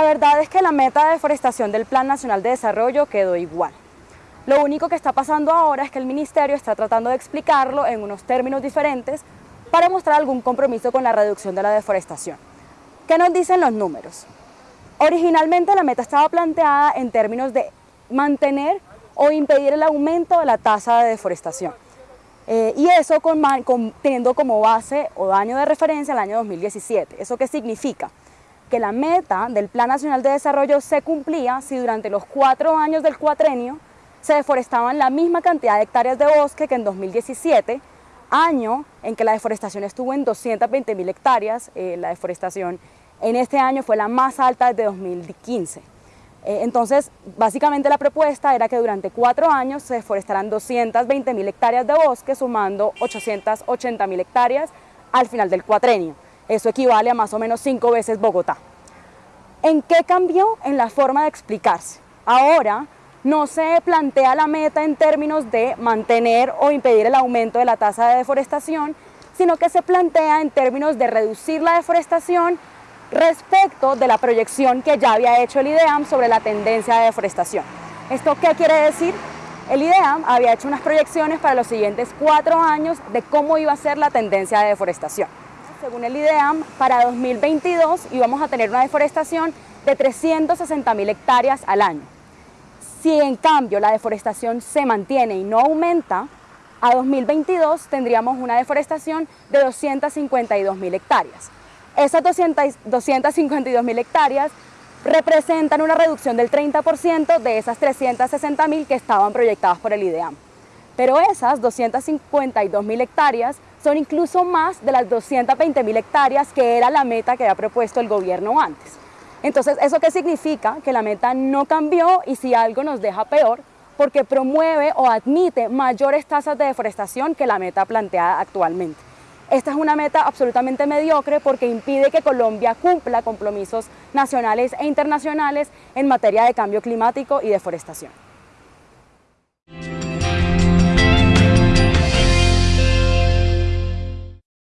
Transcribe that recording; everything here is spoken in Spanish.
verdad es que la meta de deforestación del Plan Nacional de Desarrollo quedó igual. Lo único que está pasando ahora es que el Ministerio está tratando de explicarlo en unos términos diferentes para mostrar algún compromiso con la reducción de la deforestación. ¿Qué nos dicen los números? Originalmente la meta estaba planteada en términos de mantener o impedir el aumento de la tasa de deforestación. Eh, y eso teniendo como base o año de referencia el año 2017. ¿Eso qué significa? Que la meta del Plan Nacional de Desarrollo se cumplía si durante los cuatro años del cuatrenio se deforestaban la misma cantidad de hectáreas de bosque que en 2017, año en que la deforestación estuvo en 220 mil hectáreas, eh, la deforestación en este año fue la más alta desde 2015. Eh, entonces, básicamente la propuesta era que durante cuatro años se deforestaran 220 mil hectáreas de bosque, sumando 880 mil hectáreas al final del cuatrenio. Eso equivale a más o menos cinco veces Bogotá. ¿En qué cambió? En la forma de explicarse. Ahora no se plantea la meta en términos de mantener o impedir el aumento de la tasa de deforestación, sino que se plantea en términos de reducir la deforestación respecto de la proyección que ya había hecho el IDEAM sobre la tendencia de deforestación. ¿Esto qué quiere decir? El IDEAM había hecho unas proyecciones para los siguientes cuatro años de cómo iba a ser la tendencia de deforestación. Según el IDEAM, para 2022 íbamos a tener una deforestación de 360 mil hectáreas al año. Si en cambio la deforestación se mantiene y no aumenta, a 2022 tendríamos una deforestación de 252 mil hectáreas. Esas 252 mil hectáreas representan una reducción del 30% de esas 360 mil que estaban proyectadas por el IDEAM. Pero esas 252 mil hectáreas son incluso más de las 220 mil hectáreas que era la meta que había propuesto el gobierno antes. Entonces, ¿eso qué significa? Que la meta no cambió y si algo nos deja peor, porque promueve o admite mayores tasas de deforestación que la meta planteada actualmente. Esta es una meta absolutamente mediocre porque impide que Colombia cumpla compromisos nacionales e internacionales en materia de cambio climático y deforestación.